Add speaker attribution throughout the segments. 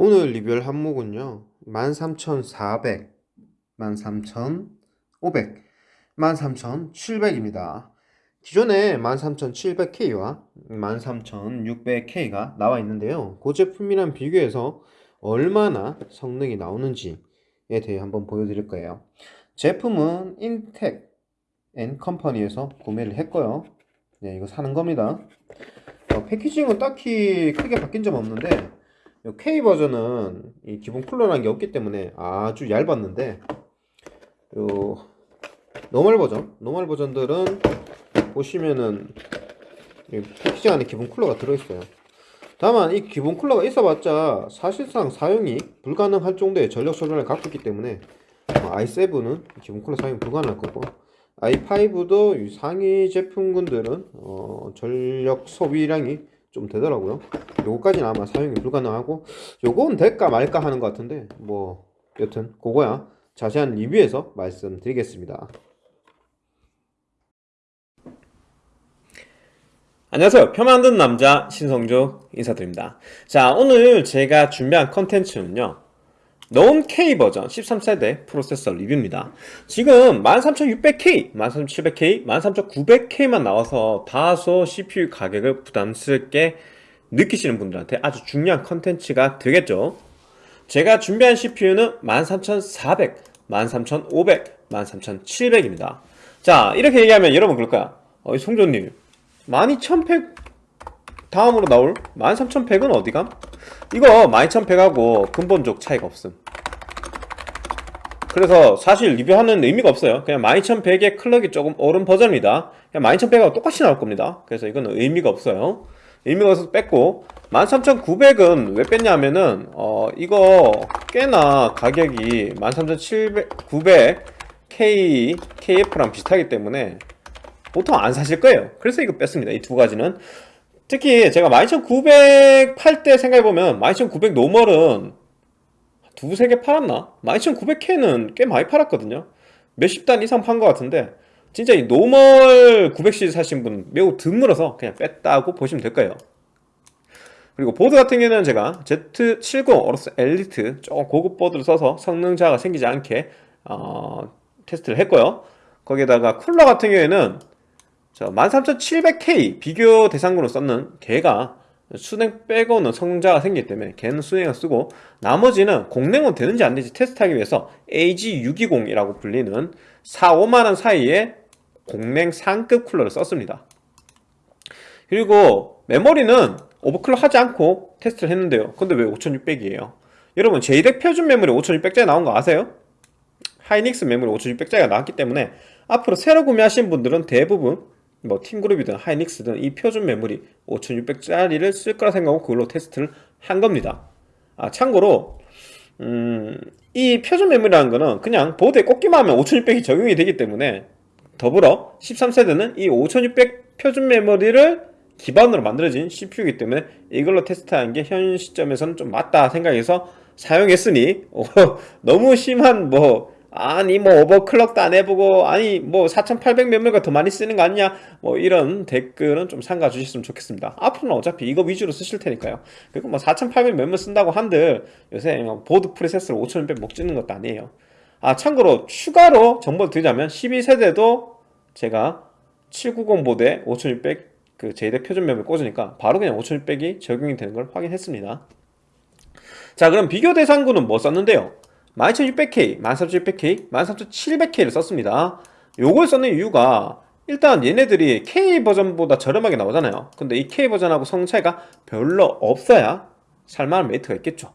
Speaker 1: 오늘 리뷰할 항목은요. 13400 13500 13700입니다. 기존에 13700K와 13600K가 나와 있는데요. 그 제품이랑 비교해서 얼마나 성능이 나오는지에 대해 한번 보여드릴 거예요. 제품은 인텍 앤 컴퍼니에서 구매를 했고요. 네 이거 사는 겁니다. 어, packaging은 딱히 크게 바뀐 점 없는데 K 버전은 이 기본 쿨러라는 게 없기 때문에 아주 얇았는데 요 normal 버전, normal 버전들은 보시면은 packaging 안에 기본 쿨러가 들어있어요. 다만 이 기본 쿨러가 있어봤자 사실상 사용이 불가능할 정도의 전력 소비를 갖고 있기 때문에 i7은 기본 쿨러 사용이 불가능할 거고 i5도 상위 제품군들은 어 전력 소비량이 좀 되더라고요. 요거까지는 아마 사용이 불가능하고 요건 될까 말까 하는 것 같은데 뭐 여튼 그거야. 자세한 리뷰에서 말씀드리겠습니다.
Speaker 2: 안녕하세요. 표 만든 남자 신성조 인사드립니다. 자 오늘 제가 준비한 컨텐츠는요 non K 버전 13세대 프로세서 리뷰입니다. 지금 13600K, 13700K, 13900K만 나와서 다소 CPU 가격을 부담스럽게 느끼시는 분들한테 아주 중요한 컨텐츠가 되겠죠? 제가 준비한 CPU는 13400, 13500, 13700입니다. 자 이렇게 얘기하면 여러분 그럴 거야 어, 송조님 12100 다음으로 나올 13100은 어디감? 이거 12100하고 근본적 차이가 없음. 그래서 사실 리뷰하는 의미가 없어요. 그냥 12100의 클럭이 조금 오른 버전입니다. 그냥 12100하고 똑같이 나올 겁니다. 그래서 이거는 의미가 없어요. 의미가 없어서 뺐고 13900은 왜 뺐냐 하면은 어 이거 꽤나 가격이 13900 K, KF랑 비슷하기 때문에 보통 안 사실 거예요. 그래서 이거 뺐습니다. 이 두 가지는 특히 제가 12900팔 때 생각해보면 12900 normal은 두세 개 팔았나? 12900K는 꽤 많이 팔았거든요. 몇십 대 이상 판 것 같은데 진짜 이 normal 900시리즈 사신 분 매우 드물어서 그냥 뺐다고 보시면 될 거예요. 그리고 보드 같은 경우는 제가 Z790 AORUS Elite 조금 고급 보드를 써서 성능 차가 생기지 않게 어, 테스트를 했고요. 거기에다가 쿨러 같은 경우에는 13700K 비교 대상으로 썼는 걔가 수냉 빼고는 성능자가 생기기 때문에 걔는 수냉을 쓰고 나머지는 공냉은 되는지 안 되는지 테스트하기 위해서 AG620이라고 불리는 4, 5만원 사이에 공냉 상급 쿨러를 썼습니다. 그리고 메모리는 오버클럭 하지 않고 테스트를 했는데요. 근데 왜 5600이에요? 여러분 JDEC 표준 메모리 5600짜리 나온 거 아세요? 하이닉스 메모리 5600짜리가 나왔기 때문에 앞으로 새로 구매하신 분들은 대부분 뭐 팀그룹이든 하이닉스든 이 표준 메모리 5600짜리를 쓸 거라 생각하고 그걸로 테스트를 한 겁니다. 아 참고로 음, 이 표준 메모리라는 거는 그냥 보드에 꽂기만 하면 5600이 적용이 되기 때문에 더불어 13세대는 이 5600 표준 메모리를 기반으로 만들어진 CPU이기 때문에 이걸로 테스트하는 게 현 시점에서는 좀 맞다 생각해서 사용했으니 어, 너무 심한 뭐 아니 뭐 overclock도 안 해보고 아니 뭐 4800 메모리가 더 많이 쓰는 거 아니냐? 뭐 이런 댓글은 좀 삼가 주셨으면 좋겠습니다. 앞으로는 어차피 이거 위주로 쓰실 테니까요. 그리고 뭐 4800 메모리 쓴다고 한들 요새 뭐 보드 preset을 5600 먹지는 것도 아니에요. 아 참고로 추가로 정보를 드리자면 12세대도 제가 790 보드에 5600 그 JEDEC 표준 메모리 꽂으니까 바로 그냥 5600이 적용이 되는 걸 확인했습니다. 자 그럼 비교 대상군은 뭐 썼는데요 12600K, 13600K, 13700K를 썼습니다. 요걸 썼는 이유가 일단 얘네들이 K 버전보다 저렴하게 나오잖아요. 근데 이 K 버전하고 성 차이가 별로 없어야 살만한 메리트가 있겠죠.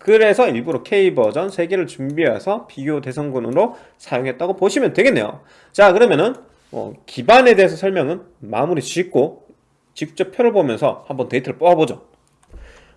Speaker 2: 그래서 일부러 K 버전 3개를 준비해서 비교 대상군으로 사용했다고 보시면 되겠네요. 자 그러면은 어, 기반에 대해서 설명은 마무리 짓고 직접 표를 보면서 한번 데이터를 뽑아보죠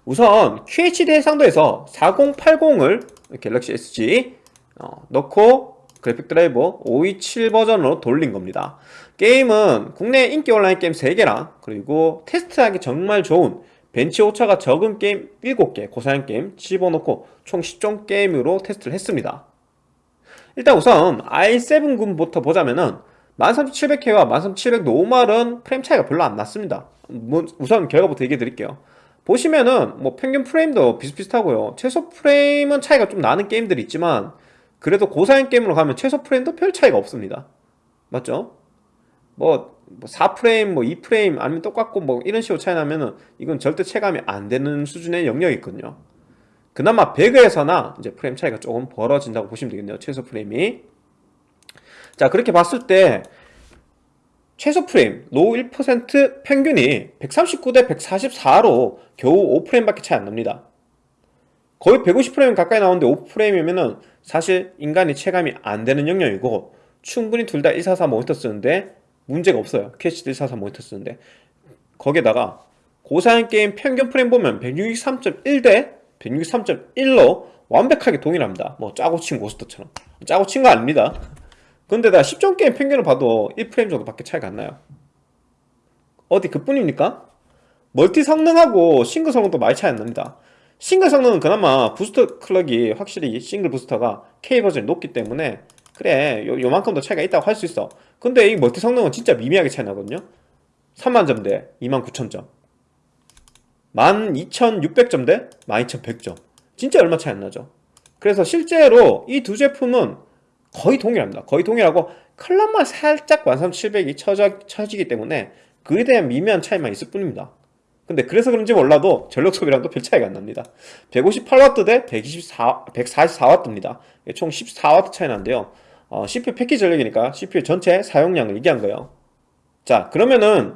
Speaker 2: 우선 QHD 해상도에서 4080을 갤럭시 SG 어, 넣고 그래픽 드라이버 527 버전으로 돌린 겁니다. 게임은 국내 인기 온라인 게임 3개랑 그리고 테스트하기 정말 좋은 벤치 오차가 적은 게임 7개 고사양 게임 집어넣고 총 10종 게임으로 테스트를 했습니다. 일단 우선 i7군부터 보자면은 13700K와 13700 normal은 프레임 차이가 별로 안 났습니다. 뭐 우선 결과부터 얘기해 드릴게요 보시면은 뭐 평균 프레임도 비슷비슷하고요. 최소 프레임은 차이가 좀 나는 게임들이 있지만 그래도 고사양 게임으로 가면 최소 프레임도 별 차이가 없습니다. 맞죠? 뭐, 뭐 4프레임, 뭐 2프레임 아니면 똑같고 뭐 이런 식으로 차이 나면은 이건 절대 체감이 안 되는 수준의 영역이 있거든요. 그나마 배그에서나 이제 프레임 차이가 조금 벌어진다고 보시면 되겠네요. 최소 프레임이. 자, 그렇게 봤을 때 최소 프레임, low 1% 평균이 139대 144로 겨우 5프레임밖에 차이 안 납니다. 거의 150프레임 가까이 나오는데 5프레임이면은 사실 인간이 체감이 안 되는 영역이고 충분히 둘 다 144 모니터 쓰는데 문제가 없어요. QHD도 144 모니터 쓰는데 거기에다가 고사양 게임 평균 프레임 보면 163.1 대 163.1로 완벽하게 동일합니다. 뭐 짜고 친 고스톱처럼 짜고 친 거 아닙니다. 근데 다 10종 게임 평균을 봐도 1프레임 정도 밖에 차이가 안 나요. 어디 그뿐입니까? 멀티 성능하고 싱글 성능도 많이 차이 안 납니다. 싱글 성능은 그나마 부스터 clock이 확실히 싱글 부스터가 K 버전이 높기 때문에 그래 요, 요만큼 더 차이가 있다고 할 수 있어. 근데 이 멀티 성능은 진짜 미미하게 차이 나거든요. 3만점 대 29,000점. 12,600점 대 12,100점. 진짜 얼마 차이 안 나죠. 그래서 실제로 이 두 제품은 거의 동일합니다. 거의 동일하고 clock만 살짝 13700이 쳐져, 쳐지기 때문에 그에 대한 미미한 차이만 있을 뿐입니다. 근데 그래서 그런지 몰라도 전력 소비량도 별 차이가 안 납니다. 158W 대 124, 144W입니다. 총 14W 차이 나는데요. 어, CPU 패키지 전력이니까 CPU 전체 사용량을 얘기한 거예요. 자, 그러면은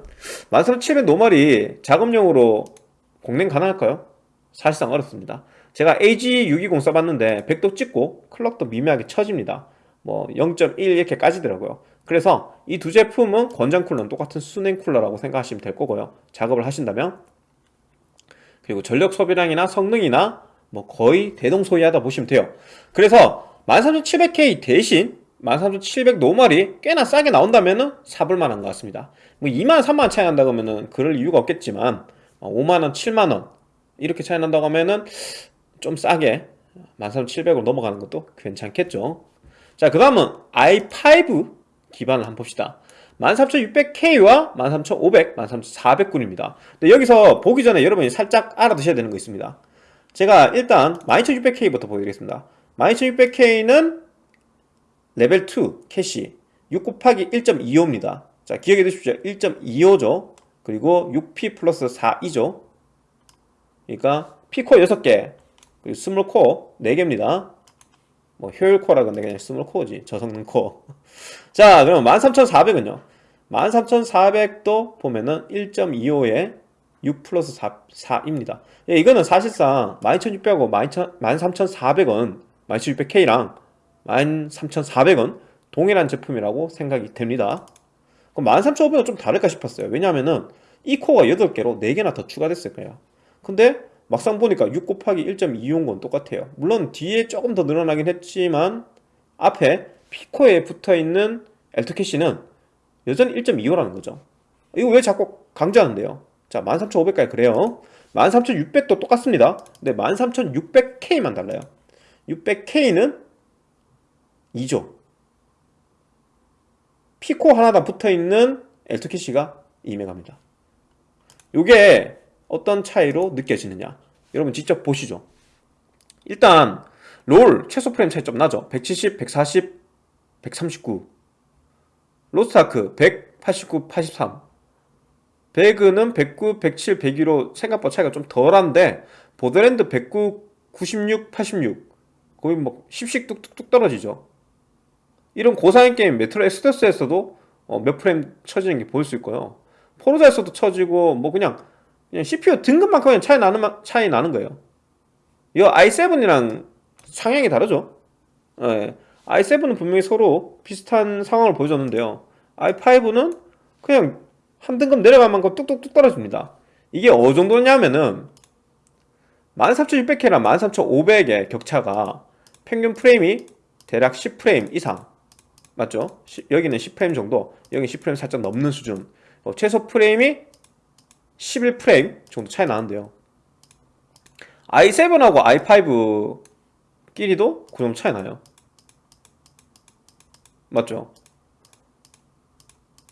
Speaker 2: 13700 normal이 작업용으로 공랭 가능할까요? 사실상 어렵습니다. 제가 AG620 써봤는데 100도 찍고 clock도 미미하게 쳐집니다. 뭐 0.1 이렇게 까지더라고요. 그래서 이 두 제품은 권장 쿨러는 똑같은 수냉 쿨러라고 생각하시면 될 거고요. 작업을 하신다면 그리고 전력 소비량이나 성능이나 뭐 거의 대동소이하다 보시면 돼요. 그래서 13700K 대신 13700 normal이 꽤나 싸게 나온다면은 사볼 만한 것 같습니다. 뭐 2만 3만 차이 난다 그러면은 그럴 이유가 없겠지만 5만 원, 7만 원 이렇게 차이 난다고 하면은 좀 싸게 13700으로 넘어가는 것도 괜찮겠죠. 자, 그 다음은 i5 기반을 한번 봅시다. 13600K와 13500, 13400군입니다. 근데 여기서 보기 전에 여러분이 살짝 알아두셔야 되는 거 있습니다. 제가 일단 12600K부터 보여드리겠습니다. 12600K는 레벨 2 캐시 6 곱하기 1.25입니다. 자, 기억해 두십시오. 1.25죠. 그리고 6P 플러스 4이죠. 그러니까 P코어 6개, 그리고 small 코어 4개입니다. 뭐 효율 코어라 근데 그냥 small 코어지. 저성능 코어. 자 그럼 13400은요? 13400도 보면은 1.25에 6 플러스 4, 4입니다. 예, 이거는 사실상 12600하고 13400은 12600K랑 13400은 동일한 제품이라고 생각이 됩니다. 그럼 13500은 좀 다를까 싶었어요. 왜냐면은 이 코어가 8개로 4개나 더 추가됐을 거예요. 근데 막상 보니까 6 곱하기 1.25인 건 똑같아요. 물론 뒤에 조금 더 늘어나긴 했지만 앞에 피코에 붙어있는 L2캐시는 여전히 1.25라는 거죠. 이거 왜 자꾸 강조하는데요? 자 13500까지 그래요. 13600도 똑같습니다. 근데 13600K만 달라요. 600K는 2조. 피코 하나당 붙어있는 L2캐시가 2메가입니다. 요게 어떤 차이로 느껴지느냐 여러분 직접 보시죠. 일단 롤 최소 프레임 차이 좀 나죠. 170, 140, 139 로스트아크 189, 83 배그는 109, 107, 102로 생각보다 차이가 좀 덜한데 보더랜드 109, 96, 86 거의 뭐 10씩 뚝뚝뚝 떨어지죠. 이런 고사양 게임 메트로 엑소더스에서도 어, 몇 프레임 쳐지는 게 보일 수 있고요. 포르자에서도 쳐지고 뭐 그냥 그냥 CPU 등급만큼 그냥 차이 나는, 마- 차이 나는 거예요. 이 i7이랑 상황이 다르죠. 예. i7은 분명히 서로 비슷한 상황을 보여줬는데요. i5는 그냥 한 등급 내려간 만큼 뚝뚝뚝 떨어집니다. 이게 어느 정도냐면은 13600K랑 13500의 격차가 평균 프레임이 대략 10프레임 이상 맞죠? 시- 여기는 10프레임 정도, 여기 10프레임 살짝 넘는 수준. 어, 최소 프레임이 11프레임 정도 차이 나는데요 i7하고 i5 끼리도 그 정도 차이 나요 맞죠?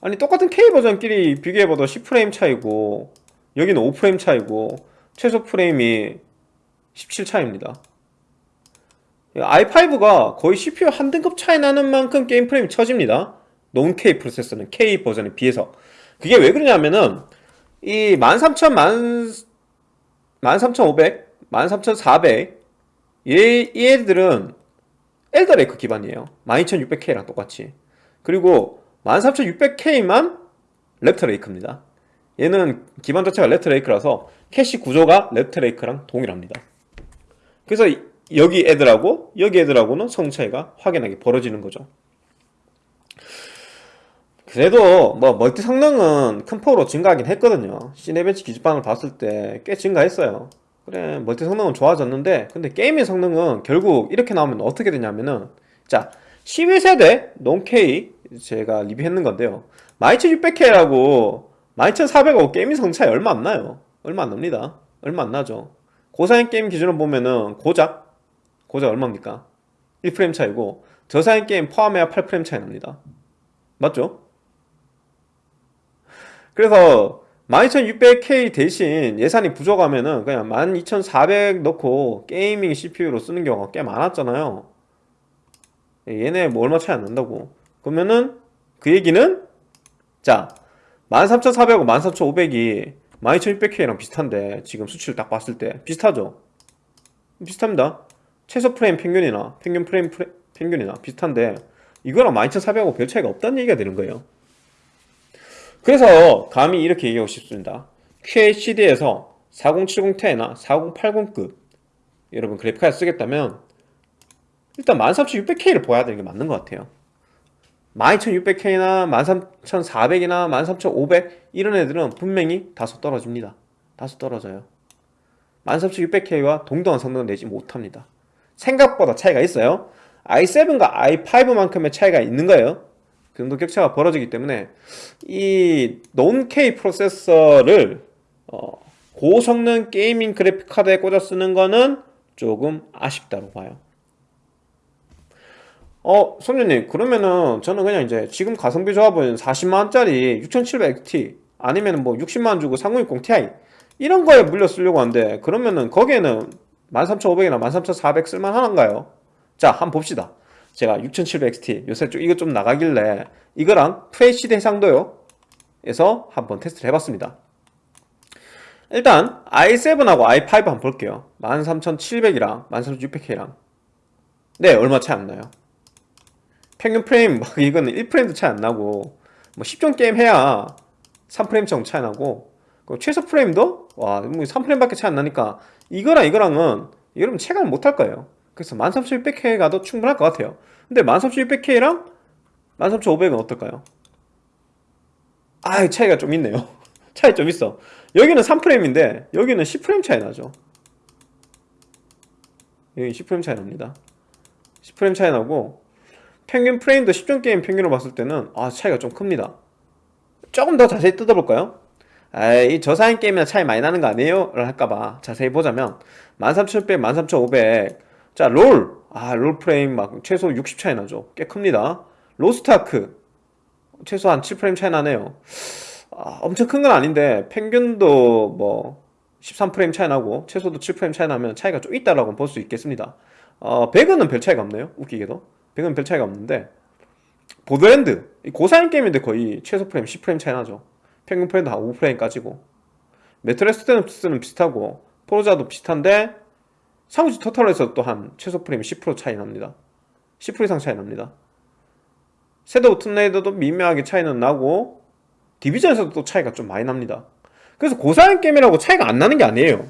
Speaker 2: 아니 똑같은 K 버전끼리 비교해봐도 10프레임 차이고 여기는 5프레임 차이고 최소 프레임이 17 차이입니다. i5가 거의 CPU 한 등급 차이 나는 만큼 게임 프레임이 처집니다. 논 K 프로세서는 K 버전에 비해서. 그게 왜 그러냐면은 이 13000, 13500, 13400 얘, 얘들은 엘더레이크 기반이에요. 12600K랑 똑같이. 그리고 13600K만 랩터레이크입니다. 얘는 기반 자체가 랩터레이크라서 캐시 구조가 랩터레이크랑 동일합니다. 그래서 이- 여기 애들하고 여기 애들하고는 성능 차이가 확연하게 벌어지는 거죠. 그래도 뭐 멀티 성능은 큰 폭으로 증가하긴 했거든요. 시네벤치 기준만 봤을 때 꽤 증가했어요. 그래 멀티 성능은 좋아졌는데 근데 gaming 성능은 결국 이렇게 나오면 어떻게 되냐면은 자 11세대 non-K 제가 리뷰했는 건데요 12600K하고 12400하고 gaming 성능 차이 얼마 안 나요 얼마 안 납니다 얼마 안 나죠 고사양 게임 기준으로 보면은 고작 고작 얼마입니까 1프레임 차이고 저사양 게임 포함해야 8프레임 차이 납니다 맞죠? 그래서 12600K 대신 예산이 부족하면은 그냥 12400 넣고 gaming CPU로 쓰는 경우가 꽤 많았잖아요. 얘네 뭐 얼마 차이 안 난다고. 그러면은 그 얘기는 자 13400하고 13500이 12600K랑 비슷한데 지금 수치를 딱 봤을 때 비슷하죠? 비슷합니다. 최소 프레임 평균이나 평균 프레임 프레, 평균이나 비슷한데 이거랑 12400하고 별 차이가 없다는 얘기가 되는 거예요. 그래서 감히 이렇게 얘기하고 싶습니다. QHD에서 4070ti나 4080급 여러분 그래픽카드 쓰겠다면 일단 13600K를 보아야 되는 게 맞는 것 같아요. 12600K나 13400이나 13500 이런 애들은 분명히 다소 떨어집니다. 다소 떨어져요. 13600K와 동등한 성능을 내지 못합니다. 생각보다 차이가 있어요. i7과 i5만큼의 차이가 있는 거예요. 그 정도 격차가 벌어지기 때문에 이 논-K 프로세서를 어, 고성능 게이밍 그래픽 카드에 꽂아 쓰는 거는 조금 아쉽다고 봐요. 어, 손님님, 그러면은 저는 그냥 이제 지금 가성비 조합은 40만원짜리 6700XT 아니면 뭐 60만원 주고 3060 Ti 이런 거에 물려 쓰려고 하는데 그러면은 거기에는 13500이나 13400 쓸만한가요? 자, 한번 봅시다. 제가 6700XT 요새 좀 이거 좀 나가길래 이거랑 FHD 해상도요? 에서 한번 테스트를 해봤습니다. 일단 i7하고 i5 한번 볼게요. 13700이랑 13600K랑. 네 얼마 차이 안 나요. 평균 프레임 막 이거는 1프레임도 차이 안 나고 뭐 10종 게임 해야 3프레임 정도 차이 나고 그 최소 프레임도 와뭐 3프레임밖에 차이 안 나니까 이거랑 이거랑은 여러분 체감을 못할 거예요 그래서 13600K 가도 충분할 것 같아요 근데 13600K랑 13500은 어떨까요? 아 차이가 좀 있네요 차이 좀 있어 여기는 3프레임인데 여기는 10프레임 차이 나죠 여기 10프레임 차이 납니다 10프레임 차이 나고 평균 프레임도 10종 게임 평균으로 봤을 때는 아 차이가 좀 큽니다 조금 더 자세히 뜯어볼까요? 아이 저사양 게임이나 차이 많이 나는 거 아니에요? 를 할까봐 자세히 보자면 13600, 13500 자, 롤. 아, 롤 프레임 막 최소 60 차이 나죠. 꽤 큽니다. 로스트아크. 최소 한 7프레임 차이 나네요. 아, 엄청 큰 건 아닌데, 평균도 뭐 13프레임 차이 나고, 최소도 7프레임 차이 나면 차이가 좀 있다라고 볼 수 있겠습니다. 어, 배그는 별 차이가 없네요. 웃기게도. 배그는 별 차이가 없는데, 보더랜드. 이 고사양 게임인데 거의 최소 프레임 10프레임 차이 나죠. 평균 프레임도 한 5프레임 차이고. 메트로는 비슷하고, 포르자도 비슷한데, 삼국지 토탈워에서 또한 최소 프레임 10% 차이 납니다. 10% 이상 차이 납니다. 섀도우 툼레이더도 미묘하게 차이는 나고 디비전에서도 또 차이가 좀 많이 납니다. 그래서 고사양 게임이라고 차이가 안 나는 게 아니에요.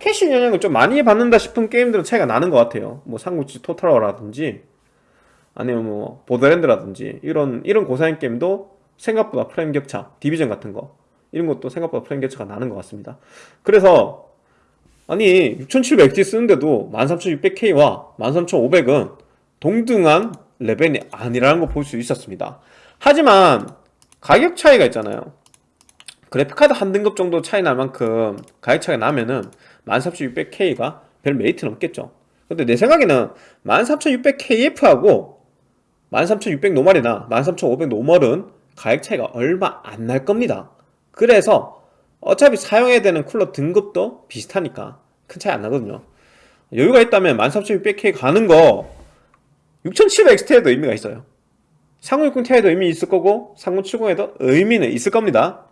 Speaker 2: 캐시 영향을 좀 많이 받는다 싶은 게임들은 차이가 나는 것 같아요. 뭐 삼국지 토탈워라든지 아니면 뭐 보더랜드라든지 이런 이런 고사양 게임도 생각보다 프레임 격차, 디비전 같은 거 이런 것도 생각보다 프레임 격차가 나는 것 같습니다. 그래서 아니 6700XT 쓰는데도 13600K와. 13500은 동등한 레벨이 아니라는 걸 볼 수 있었습니다. 하지만 가격 차이가 있잖아요. 그래픽카드 한 등급 정도 차이 날 만큼 가격 차이가 나면은 13600K가 별 메리트는 없겠죠. 근데 내 생각에는 13600KF하고 13600 normal이나 13500 normal은 가격 차이가 얼마 안 날 겁니다. 그래서 어차피 사용해야 되는 쿨러 등급도 비슷하니까 큰 차이 안 나거든요. 여유가 있다면 13600K 가는 거 6700XT에도 의미가 있어요. 3060ti에도 의미 있을 거고 3070에도 의미는 있을 겁니다.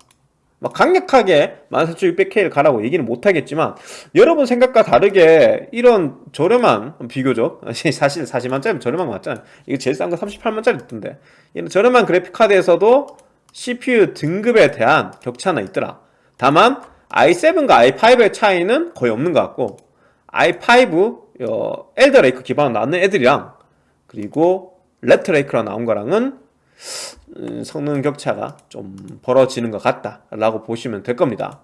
Speaker 2: 막 강력하게 14600K를 가라고 얘기는 못하겠지만 여러분 생각과 다르게 이런 저렴한 비교적 사실 40만짜리 저렴한 거 맞잖아요. 이거 제일 싼 거 38만짜리 있던데 이런 저렴한 그래픽카드에서도 CPU 등급에 대한 격차는 있더라 다만 i7과 i5의 차이는 거의 없는 것 같고 i5 어, 엘더레이크 기반으로 나오는 애들이랑 그리고 랩트레이크로 나온 거랑은 음, 성능 격차가 좀 벌어지는 것 같다 라고 보시면 될 겁니다.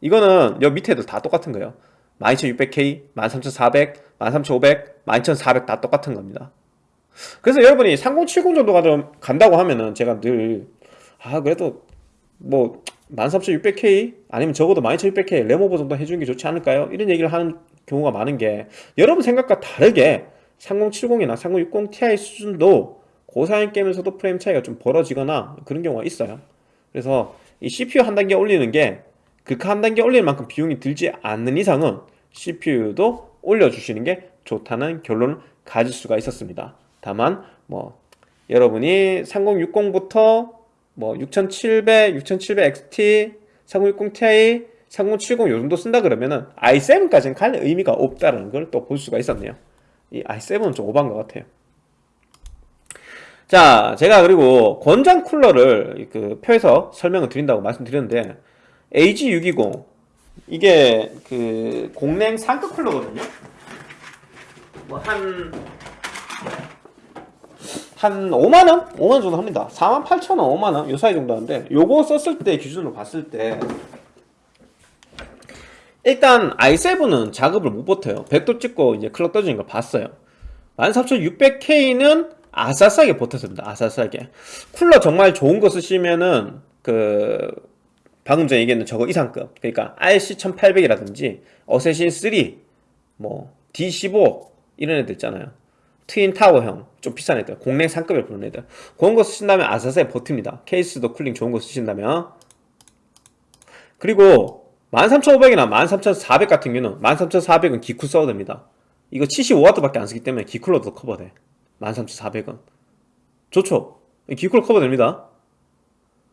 Speaker 2: 이거는 여기 밑에 애들 다 똑같은 거예요. 12600K, 13400, 13500, 12400 다 똑같은 겁니다. 그래서 여러분이 3070 정도 가도 간다고 하면은 제가 늘 아 그래도 뭐 13600K 아니면 적어도 12600K 레모버 정도 해주는 게 좋지 않을까요? 이런 얘기를 하는 경우가 많은 게 여러분 생각과 다르게 3070이나 3060 Ti 수준도 고사양 게임에서도 프레임 차이가 좀 벌어지거나 그런 경우가 있어요 그래서 이 CPU 한 단계 올리는 게 극하 한 단계 올리는 만큼 비용이 들지 않는 이상은 CPU도 올려주시는 게 좋다는 결론을 가질 수가 있었습니다 다만 뭐 여러분이 3060부터 뭐 6700, 6700XT, 3060 Ti, 3070 요 정도 쓴다 그러면은 i7까지는 갈 의미가 없다는 걸 또 볼 수가 있었네요. 이 i7은 좀 오버한 것 같아요. 자, 제가 그리고 권장 쿨러를 그 표에서 설명을 드린다고 말씀드렸는데 AG620 이게 그 공냉 상급 쿨러거든요. 뭐한 한 5만 원? 5만 원 정도 합니다. 4만 8천 원, 5만 원, 요 사이 정도 하는데 요거 썼을 때 기준으로 봤을 때 일단 i7은 작업을 못 버텨요. 100도 찍고 이제 클럭 떠지는 걸 봤어요. 13600K는 아싸싸게 버텼습니다. 아싸싸게. 쿨러 정말 좋은 거 쓰시면은 그 방금 전에 얘기했는 저거 이상급. 그러니까 RC1800이라든지 어쌔신 3, 뭐 D15 이런 애들 있잖아요. 트윈 타워형 좀 비싼 애들, 공랭 상급에 부르는 애들. 그런 거 쓰신다면 아싸싸게 버팁니다. 케이스도 쿨링 좋은 거 쓰신다면. 그리고 13500이나 13400 같은 경우는 13400은 기쿨 써도 됩니다. 이거 75W밖에 안 쓰기 때문에 기쿨러도 커버돼. 13,400원 좋죠 기쿨러 커버 됩니다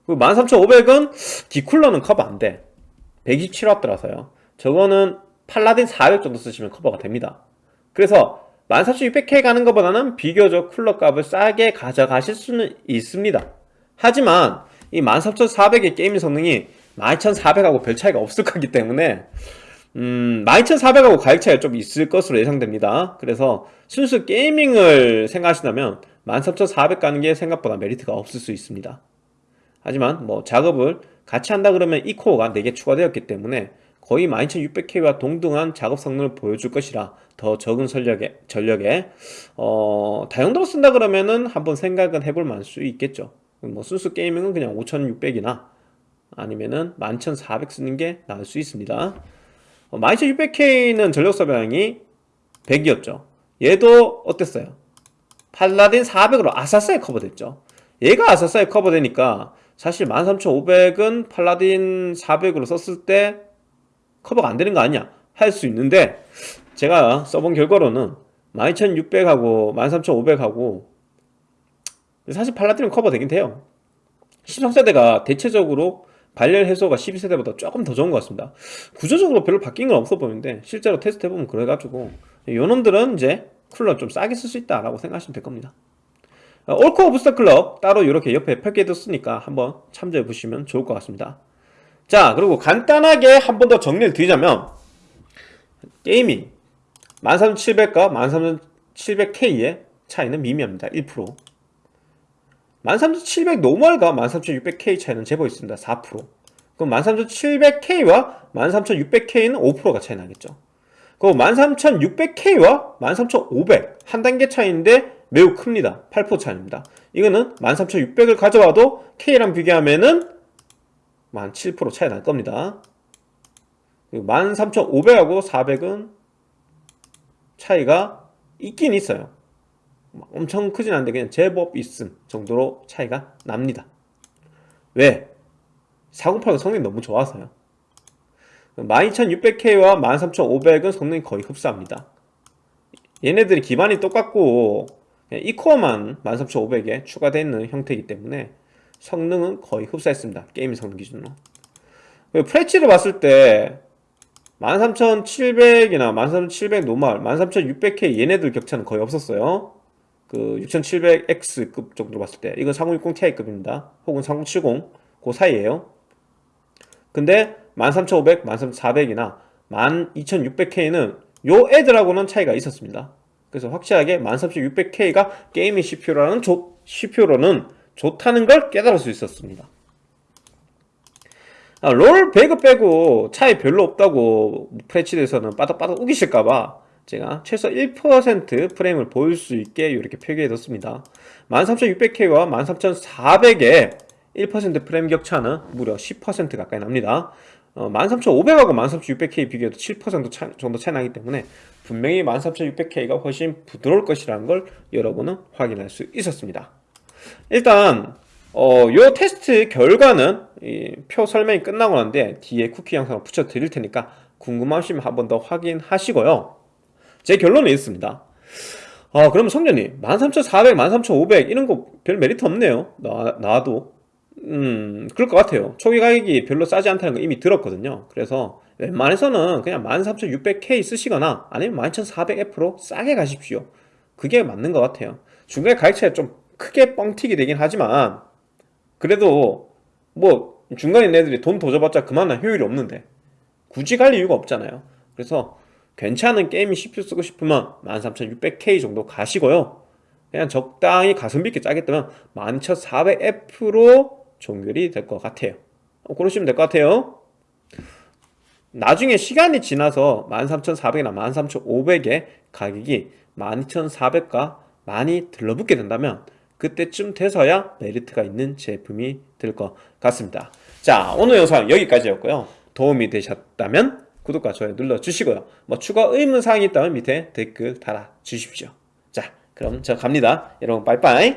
Speaker 2: 그리고 13,500원 기쿨러는 커버 안돼 127W라서요 저거는 팔라딘 400 정도 쓰시면 커버가 됩니다 그래서 13600K 가는 것보다는 비교적 쿨러 값을 싸게 가져가실 수는 있습니다 하지만 이 13400의 게임 성능이 12400하고 별 차이가 없을 거기 때문에 음, 12400하고 가격 차이가 좀 있을 것으로 예상됩니다. 그래서 순수 게이밍을 생각하신다면 13400 가는 게 생각보다 메리트가 없을 수 있습니다. 하지만 뭐 작업을 같이 한다 그러면 이 코어가 4개 추가되었기 때문에 거의 12600K와 동등한 작업 성능을 보여줄 것이라 더 적은 전력에, 전력에 어, 다용도로 쓴다 그러면은 한번 생각은 해볼 만할 수 있겠죠. 뭐 순수 게이밍은 그냥 5600이나 아니면은 11400 쓰는 게 나을 수 있습니다. 12600K는 전력 소비량이 100이었죠. 얘도 어땠어요? 팔라딘 400으로 아사스에 커버됐죠. 얘가 아사스에 커버되니까 사실 13500은 팔라딘 400으로 썼을 때 커버가 안 되는 거 아니야? 할수 있는데 제가 써본 결과로는 12600하고 13500하고 사실 팔라딘은 커버 되긴 돼요. 13세대가 대체적으로 발열 해소가 12세대보다 조금 더 좋은 것 같습니다 구조적으로 별로 바뀐 건 없어 보이는데 실제로 테스트 해보면 그래가지고 요놈들은 이제 쿨러 좀 싸게 쓸 수 있다 라고 생각하시면 될 겁니다 어, all-core boost clock 따로 이렇게 옆에 표기해뒀으니까 한번 참조해 보시면 좋을 것 같습니다 자 그리고 간단하게 한 번 더 정리를 드리자면 gaming 13700과 13700K의 차이는 미미합니다 1% 13700 normal과 13600K 차이는 제법 있습니다. 4% 그럼 13700K와 13600K는 5%가 차이 나겠죠. 그럼 13600K와 13500 한 단계 차이인데 매우 큽니다. 8% 차이입니다. 이거는 13600을 가져와도 K랑 비교하면은 한7% 차이 날 겁니다. 13500하고 400은 차이가 있긴 있어요. 엄청 크진 않은데 그냥 제법 있음 정도로 차이가 납니다 왜? 4080 성능이 너무 좋아서요 12600K와 13500은 성능이 거의 흡사합니다. 얘네들이 기반이 똑같고 그냥 이 코어만 13500에 추가되어 있는 형태이기 때문에 성능은 거의 흡사했습니다. 게임 성능 기준으로. 프레치를 봤을 때 13700이나 13700 normal, 13600K 얘네들 격차는 거의 없었어요. 그 6700X급 정도 봤을 때 이건 3060 Ti급입니다. 혹은 3070 그 사이에요. 근데 13500, 13400이나 12600K는 요 애들하고는 차이가 있었습니다. 그래서 확실하게 13600K가 게이밍 CPU라는 좋, CPU로는 좋다는 걸 깨달을 수 있었습니다. 아, 롤 배그 빼고 차이 별로 없다고 프레치에서는 빠닥빠닥 우기실까봐 제가 최소 1% 프레임을 보일 수 있게 이렇게 표기해뒀습니다. 13600K와 13400의 1% 프레임 격차는 무려 10% 가까이 납니다. 어, 13500하고 13600K 비교해도 7% 차, 정도 차이 나기 때문에 분명히 13600K가 훨씬 부드러울 것이라는 걸 여러분은 확인할 수 있었습니다. 일단 어, 요 테스트 결과는 이표 설명이 끝나고 난데 뒤에 쿠키 영상을 붙여 드릴 테니까 궁금하시면 한 번 더 확인하시고요. 제 결론은 있습니다. 아, 그러면 성전님 13400, 13500 이런 거 별 메리트 없네요. 나, 나도 음, 그럴 것 같아요. 초기 가격이 별로 싸지 않다는 거 이미 들었거든요. 그래서 웬만해서는 그냥 13600K 쓰시거나 아니면 12400F로 싸게 가십시오. 그게 맞는 것 같아요. 중간에 가격 차이 좀 크게 뻥튀기 되긴 하지만 그래도 뭐 중간에 애들이 돈 더 줘봤자 그만한 효율이 없는데 굳이 갈 이유가 없잖아요. 그래서 괜찮은 게이밍 CPU 쓰고 싶으면 13600K 정도 가시고요. 그냥 적당히 가성비 있게 짜겠다면 12400F로 종결이 될 것 같아요. 어, 그러시면 될 것 같아요. 나중에 시간이 지나서 13400이나 13500의 가격이 12400과 많이 들러붙게 된다면 그때쯤 돼서야 메리트가 있는 제품이 될 것 같습니다. 자, 오늘 영상 여기까지였고요. 도움이 되셨다면 구독과 좋아요 눌러주시고요. 뭐 추가 의문사항이 있다면 밑에 댓글 달아주십시오. 자, 그럼 저 갑니다. 여러분 빠이빠이.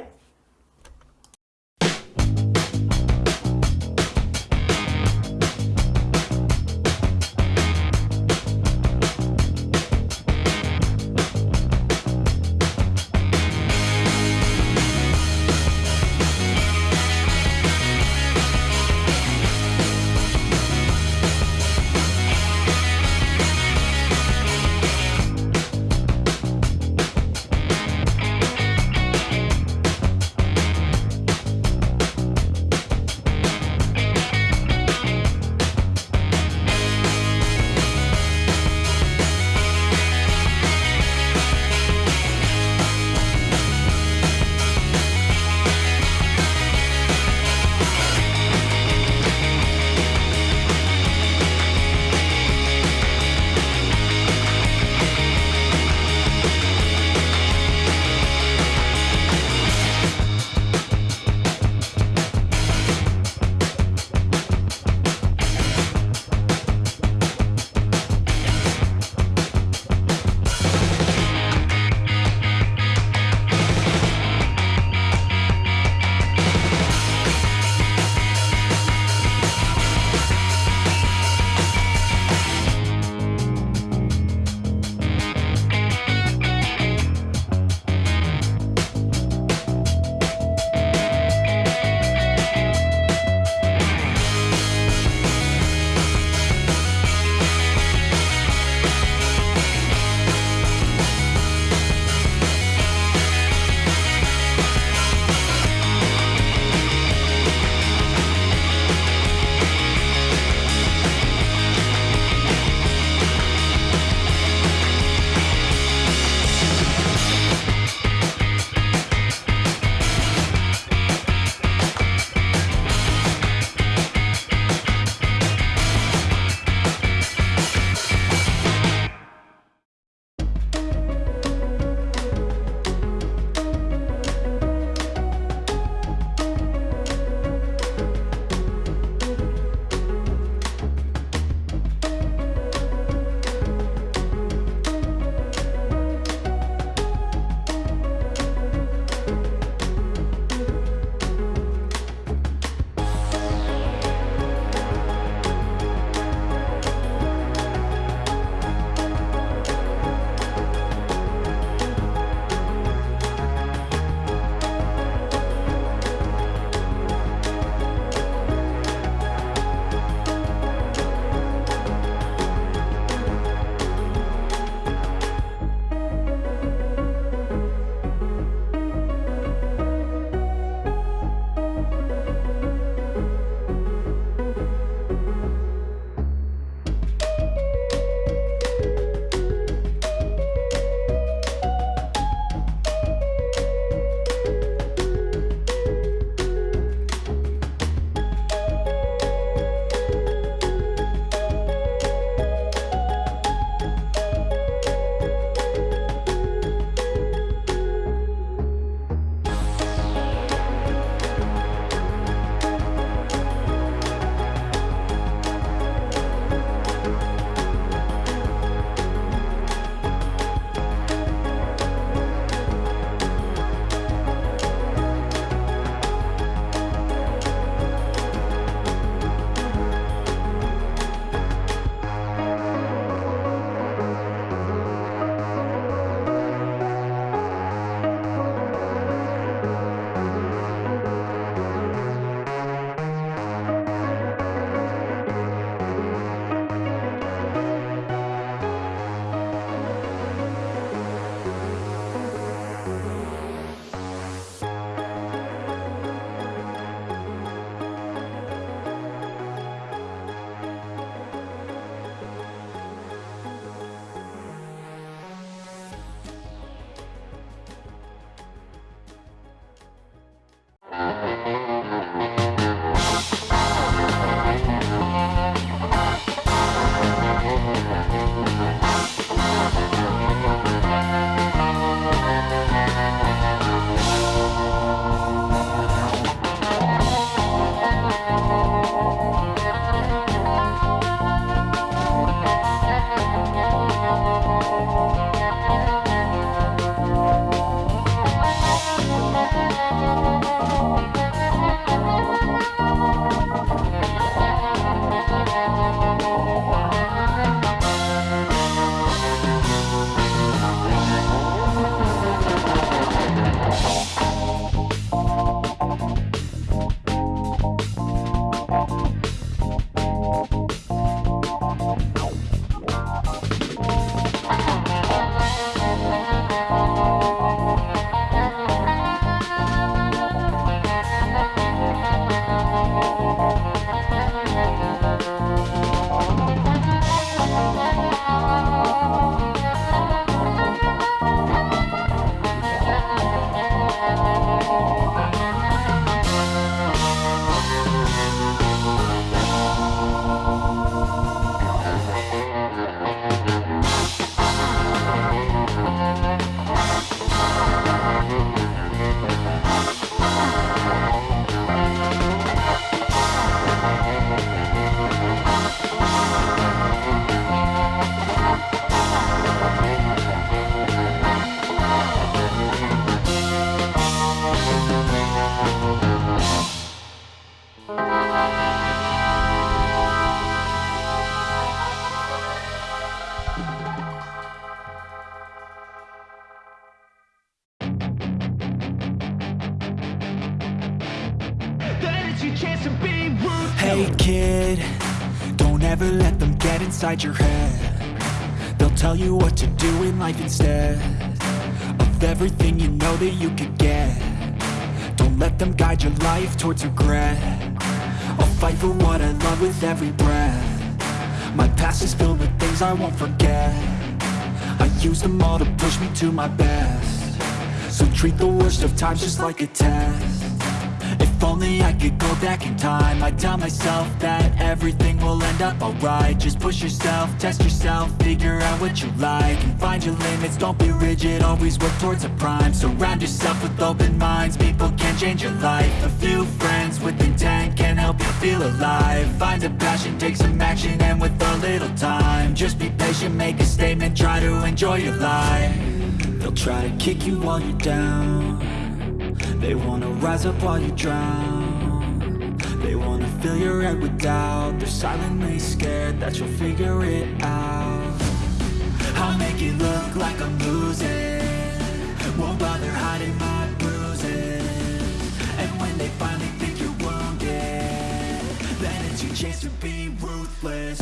Speaker 3: Chance to be rude.
Speaker 4: Hey kid, don't ever let them get inside your head. They'll tell you what to do in life instead of everything you know that you could get. Don't let them guide your life towards regret. I'll fight for what I love with every breath. My past is filled with things I won't forget. I use them all to push me to my best. So treat the worst of times just like a test. If only I could go back in time. I'd tell myself that everything will end up alright. Just push yourself, test yourself, figure out what you like And find your limits, don't be rigid, always work towards a prime. Surround yourself with open minds, people can change your life. A few friends with intent can help you feel alive. Find a passion, take some action, and with a little time Just be patient, make a statement, try to enjoy your life. They'll try to kick you while you're down they wanna rise up while you drown. They wanna fill your head with doubt. They're silently scared that you'll figure it out. I'll make it look like I'm losing. Won't bother hiding my bruises. And when they finally think you're wounded Then it's your chance to be ruthless.